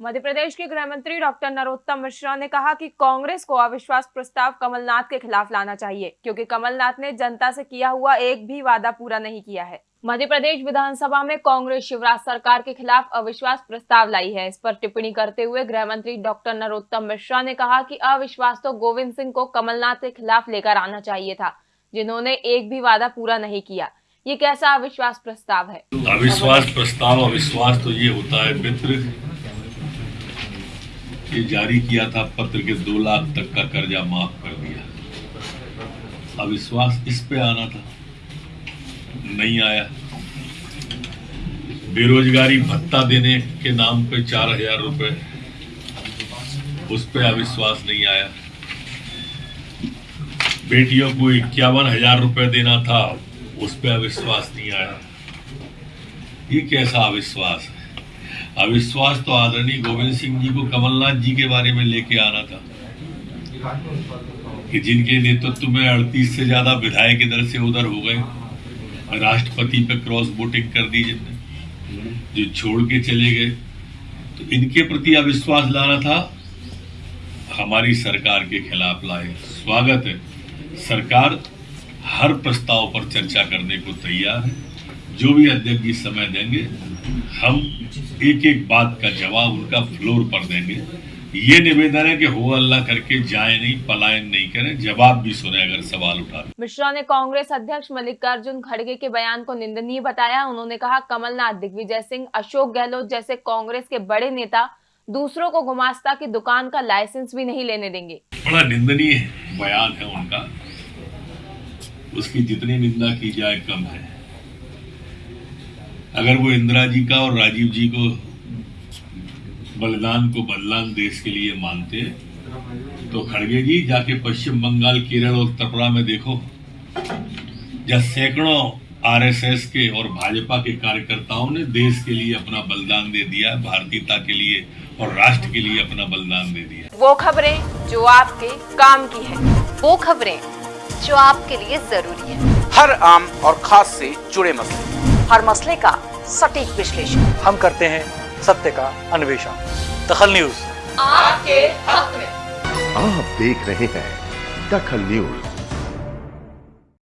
मध्य प्रदेश के गृह मंत्री डॉक्टर नरोत्तम मिश्रा ने कहा कि कांग्रेस को अविश्वास प्रस्ताव कमलनाथ के खिलाफ लाना चाहिए, क्योंकि कमलनाथ ने जनता से किया हुआ एक भी वादा पूरा नहीं किया है। मध्य प्रदेश विधानसभा में कांग्रेस शिवराज सरकार के खिलाफ अविश्वास प्रस्ताव लाई है। इस पर टिप्पणी करते हुए गृह मंत्री डॉक्टर नरोत्तम मिश्रा ने कहा कि अविश्वास तो गोविंद सिंह को कमलनाथ के खिलाफ लेकर आना चाहिए था, जिन्होंने एक भी वादा पूरा नहीं किया। ये कैसा अविश्वास प्रस्ताव है? अविश्वास प्रस्ताव, अविश्वास तो ये होता है, मित्र ये जारी किया था पत्र के दो लाख तक का कर्जा माफ़ कर दिया। अविश्वास इस पे आना था। नहीं आया। बेरोजगारी भत्ता देने के नाम पे चार हज़ार रुपए। उस पे अविश्वास नहीं आया। बेटियों को इक्यावन हज़ार रुपए देना था, उस पे अविश्वास नहीं आया। ये कैसा अविश्वास है? अविश्वास तो आदरणीय गोविंद सिंह जी को कमलनाथ जी के बारे में लेके आना था, कि जिनके नेतृत्व में अड़तीस से ज़्यादा विधायक इधर से उधर हो गए। राष्ट्रपति पे क्रॉस वोटिंग कर दी जिनने, जो छोड़ के चले गए। तो इनके प्रति अविश्वास लाना था, हमारी सरकार के खिलाफ लाए। स्वागत है। सरकार हर प्रस्ताव पर चर्चा करने को तैयार है। जो भी अध्यक्ष जी समय देंगे हम एक एक बात का जवाब उनका फ्लोर पर देंगे। ये निवेदन है कि हो अल्लाह करके जाए नहीं पलायन नहीं करें जवाब भी सुने अगर सवाल उठा मिश्रा ने कांग्रेस अध्यक्ष मल्लिकार्जुन खड़गे के बयान को निंदनीय बताया। उन्होंने कहा कमलनाथ दिग्विजय सिंह अशोक गहलोत जैसे कांग्रेस के बड़े नेता दूसरों को गुमास्ता की दुकान का लाइसेंस भी नहीं लेने देंगे। बड़ा निंदनीय बयान है उनका। उसकी जितनी निंदा की जाए कम है। अगर वो इंदिरा जी का और राजीव जी को बलिदान को बलिदान देश के लिए मानते तो खड़गे जी जाके पश्चिम बंगाल केरल और त्रिपुरा में देखो। जहाँ सैकड़ों आरएसएस के और भाजपा के कार्यकर्ताओं ने देश के लिए अपना बलिदान दे दिया भारतीयता के लिए और राष्ट्र के लिए अपना बलिदान दे दिया। वो खबरें जो आपके काम की है वो खबरें जो आपके लिए ज़रूरी है। हर आम और खास से जुड़े मसले। हर मसले का सटीक विश्लेषण। हम करते हैं सत्य का अन्वेषण। दखल न्यूज़। आपके हक में। आप देख रहे हैं दखल न्यूज़।